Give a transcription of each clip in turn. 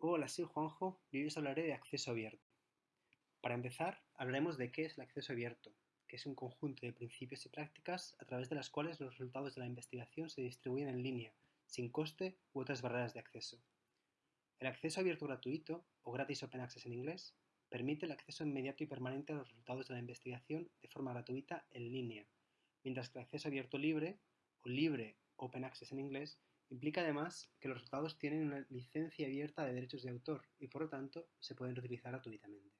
Hola, soy Juanjo y hoy os hablaré de acceso abierto. Para empezar, hablaremos de qué es el acceso abierto, que es un conjunto de principios y prácticas a través de las cuales los resultados de la investigación se distribuyen en línea, sin coste u otras barreras de acceso. El acceso abierto gratuito, o gratis open access en inglés, permite el acceso inmediato y permanente a los resultados de la investigación de forma gratuita en línea, mientras que el acceso abierto libre, o libre open access en inglés, Implica además que los resultados tienen una licencia abierta de derechos de autor y por lo tanto se pueden reutilizar gratuitamente.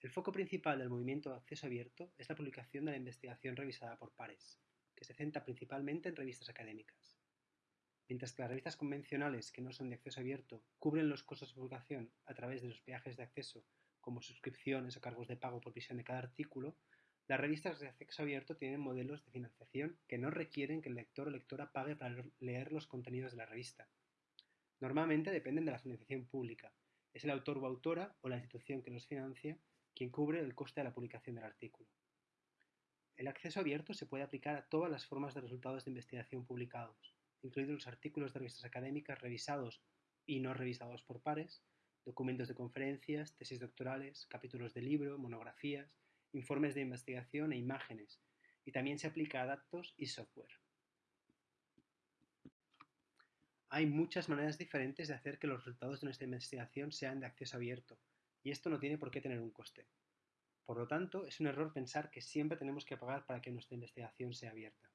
El foco principal del movimiento de acceso abierto es la publicación de la investigación revisada por pares, que se centra principalmente en revistas académicas. Mientras que las revistas convencionales que no son de acceso abierto cubren los costos de publicación a través de los peajes de acceso como suscripciones o cargos de pago por visión de cada artículo, las revistas de acceso abierto tienen modelos de financiación que no requieren que el lector o lectora pague para leer los contenidos de la revista. Normalmente dependen de la financiación pública. Es el autor o autora o la institución que los financia quien cubre el coste de la publicación del artículo. El acceso abierto se puede aplicar a todas las formas de resultados de investigación publicados, incluidos los artículos de revistas académicas revisados y no revisados por pares, documentos de conferencias, tesis doctorales, capítulos de libro, monografías, informes de investigación e imágenes, y también se aplica a datos y software. Hay muchas maneras diferentes de hacer que los resultados de nuestra investigación sean de acceso abierto, y esto no tiene por qué tener un coste. Por lo tanto, es un error pensar que siempre tenemos que pagar para que nuestra investigación sea abierta.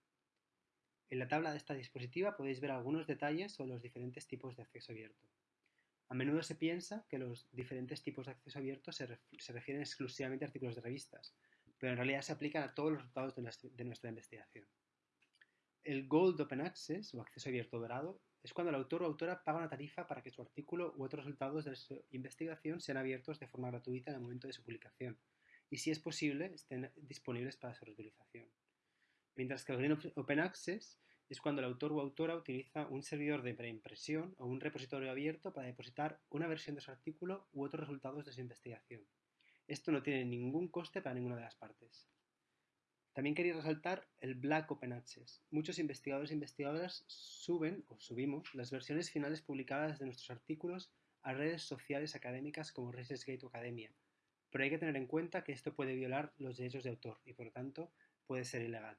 En la tabla de esta dispositiva podéis ver algunos detalles sobre los diferentes tipos de acceso abierto. A menudo se piensa que los diferentes tipos de acceso abierto se, refieren exclusivamente a artículos de revistas, pero en realidad se aplican a todos los resultados de, nuestra investigación. El Gold Open Access, o acceso abierto dorado, es cuando el autor o autora paga una tarifa para que su artículo u otros resultados de su investigación sean abiertos de forma gratuita en el momento de su publicación, y si es posible, estén disponibles para su reutilización. Mientras que el Green Open Access es cuando el autor o autora utiliza un servidor de preimpresión o un repositorio abierto para depositar una versión de su artículo u otros resultados de su investigación. Esto no tiene ningún coste para ninguna de las partes. También quería resaltar el Black Open Access. Muchos investigadores e investigadoras suben o subimos las versiones finales publicadas de nuestros artículos a redes sociales académicas como ResearchGate o Academia, pero hay que tener en cuenta que esto puede violar los derechos de autor y por lo tanto puede ser ilegal.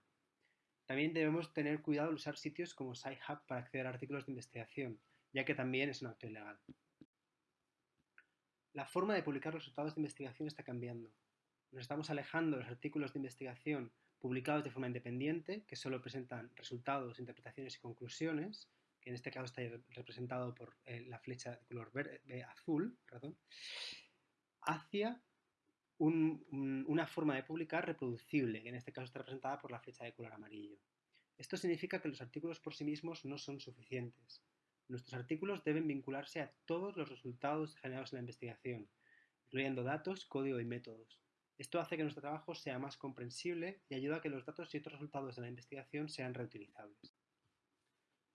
También debemos tener cuidado al usar sitios como SciHub para acceder a artículos de investigación, ya que también es un acto ilegal. La forma de publicar los resultados de investigación está cambiando. Nos estamos alejando de los artículos de investigación publicados de forma independiente, que solo presentan resultados, interpretaciones y conclusiones, que en este caso está representado por eh, la flecha de color verde, azul, hacia una forma de publicar reproducible, que en este caso está representada por la flecha de color amarillo. Esto significa que los artículos por sí mismos no son suficientes. Nuestros artículos deben vincularse a todos los resultados generados en la investigación, incluyendo datos, código y métodos. Esto hace que nuestro trabajo sea más comprensible y ayuda a que los datos y otros resultados de la investigación sean reutilizables.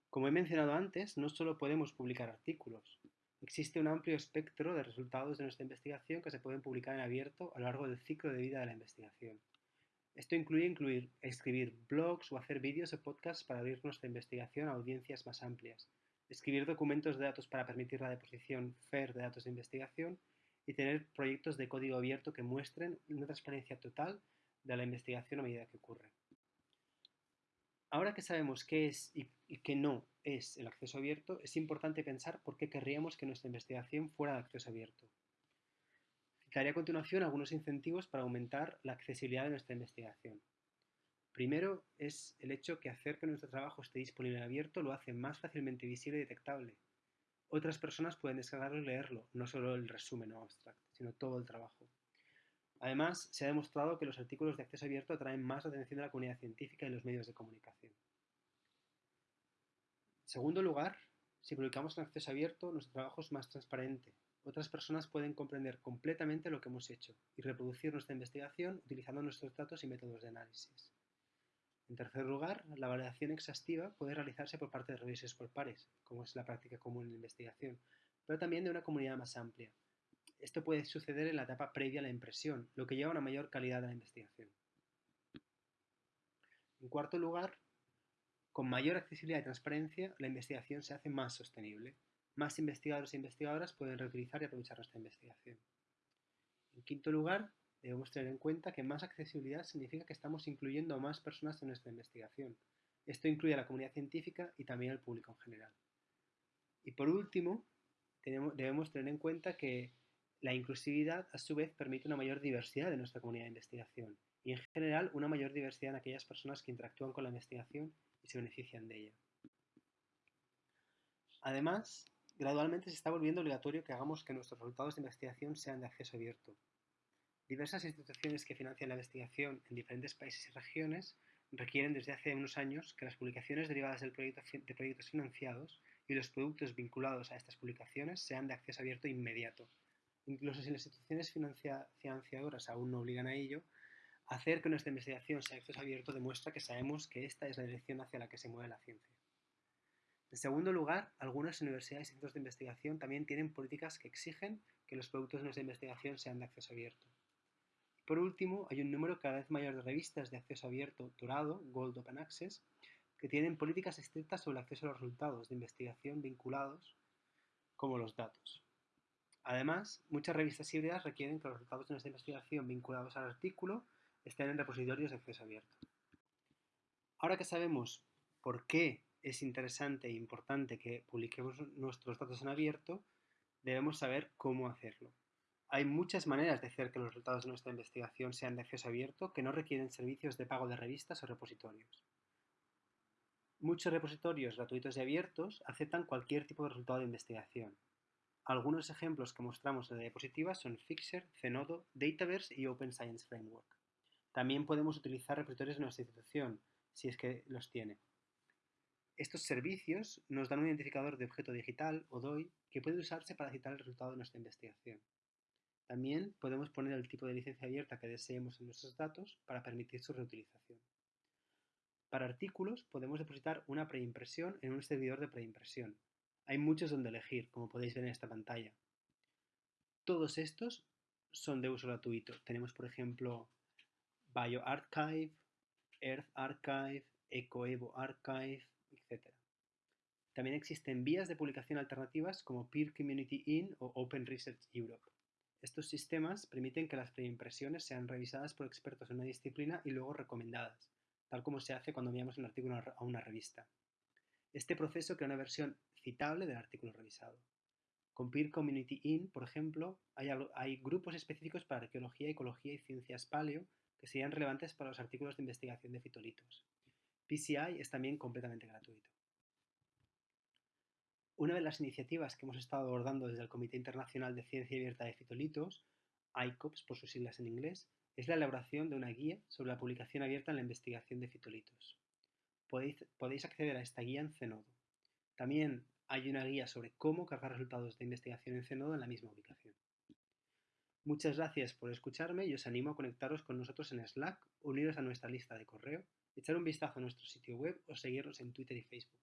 Como he mencionado antes, no solo podemos publicar artículos, Existe un amplio espectro de resultados de nuestra investigación que se pueden publicar en abierto a lo largo del ciclo de vida de la investigación. Esto incluye incluir, escribir blogs o hacer vídeos o podcasts para abrir nuestra investigación a audiencias más amplias, escribir documentos de datos para permitir la deposición FAIR de datos de investigación y tener proyectos de código abierto que muestren una transparencia total de la investigación a medida que ocurre. Ahora que sabemos qué es y, qué no es el acceso abierto, es importante pensar por qué querríamos que nuestra investigación fuera de acceso abierto. Citaré a continuación algunos incentivos para aumentar la accesibilidad de nuestra investigación. Primero es el hecho que hacer que nuestro trabajo esté disponible abierto lo hace más fácilmente visible y detectable. Otras personas pueden descargarlo y leerlo, no solo el resumen o abstract, sino todo el trabajo. Además, se ha demostrado que los artículos de acceso abierto atraen más la atención de la comunidad científica y los medios de comunicación. Segundo lugar, si publicamos en acceso abierto, nuestro trabajo es más transparente. Otras personas pueden comprender completamente lo que hemos hecho y reproducir nuestra investigación utilizando nuestros datos y métodos de análisis. En tercer lugar, la validación exhaustiva puede realizarse por parte de revisores por pares, como es la práctica común en la investigación, pero también de una comunidad más amplia, esto puede suceder en la etapa previa a la impresión, lo que lleva a una mayor calidad de la investigación. En cuarto lugar, con mayor accesibilidad y transparencia, la investigación se hace más sostenible. más investigadores e investigadoras pueden reutilizar y aprovechar nuestra investigación. En quinto lugar, debemos tener en cuenta que más accesibilidad significa que estamos incluyendo a más personas en nuestra investigación. Esto incluye a la comunidad científica y también al público en general. Y por último, debemos tener en cuenta que la inclusividad a su vez permite una mayor diversidad de nuestra comunidad de investigación y en general una mayor diversidad en aquellas personas que interactúan con la investigación se benefician de ella. Además, gradualmente se está volviendo obligatorio que hagamos que nuestros resultados de investigación sean de acceso abierto. Diversas instituciones que financian la investigación en diferentes países y regiones requieren desde hace unos años que las publicaciones derivadas del proyecto, de proyectos financiados y los productos vinculados a estas publicaciones sean de acceso abierto inmediato. Incluso si las instituciones financiadoras aún no obligan a ello, hacer que nuestra investigación sea acceso abierto demuestra que sabemos que esta es la dirección hacia la que se mueve la ciencia. En segundo lugar, algunas universidades y centros de investigación también tienen políticas que exigen que los productos de nuestra investigación sean de acceso abierto. Por último, hay un número cada vez mayor de revistas de acceso abierto dorado, Gold Open Access, que tienen políticas estrictas sobre el acceso a los resultados de investigación vinculados como los datos. Además, muchas revistas híbridas requieren que los resultados de nuestra investigación vinculados al artículo estén en repositorios de acceso abierto. Ahora que sabemos por qué es interesante e importante que publiquemos nuestros datos en abierto, debemos saber cómo hacerlo. Hay muchas maneras de hacer que los resultados de nuestra investigación sean de acceso abierto que no requieren servicios de pago de revistas o repositorios. Muchos repositorios gratuitos y abiertos aceptan cualquier tipo de resultado de investigación. Algunos ejemplos que mostramos en la diapositiva son Fixer, Zenodo, Dataverse y Open Science Framework. También podemos utilizar repositorios de nuestra institución, si es que los tiene. Estos servicios nos dan un identificador de objeto digital, o DOI, que puede usarse para citar el resultado de nuestra investigación. También podemos poner el tipo de licencia abierta que deseemos en nuestros datos para permitir su reutilización. Para artículos podemos depositar una preimpresión en un servidor de preimpresión. Hay muchos donde elegir, como podéis ver en esta pantalla. Todos estos son de uso gratuito. Tenemos, por ejemplo, BioArchive, Earth Archive, EcoEvo Archive, etc. También existen vías de publicación alternativas como Peer Community In o Open Research Europe. Estos sistemas permiten que las preimpresiones sean revisadas por expertos en una disciplina y luego recomendadas, tal como se hace cuando enviamos un artículo a una revista. Este proceso crea una versión citable del artículo revisado. Con Peer Community In, por ejemplo, hay, hay, grupos específicos para arqueología, ecología y ciencias paleo que serían relevantes para los artículos de investigación de fitolitos. PCI es también completamente gratuito. Una de las iniciativas que hemos estado abordando desde el Comité Internacional de Ciencia Abierta de Fitolitos, ICOPS por sus siglas en inglés, es la elaboración de una guía sobre la publicación abierta en la investigación de fitolitos. Podéis, podéis acceder a esta guía en Zenodo. También hay una guía sobre cómo cargar resultados de investigación en Zenodo en la misma ubicación. Muchas gracias por escucharme y os animo a conectaros con nosotros en Slack, uniros a nuestra lista de correo, echar un vistazo a nuestro sitio web o seguirnos en Twitter y Facebook.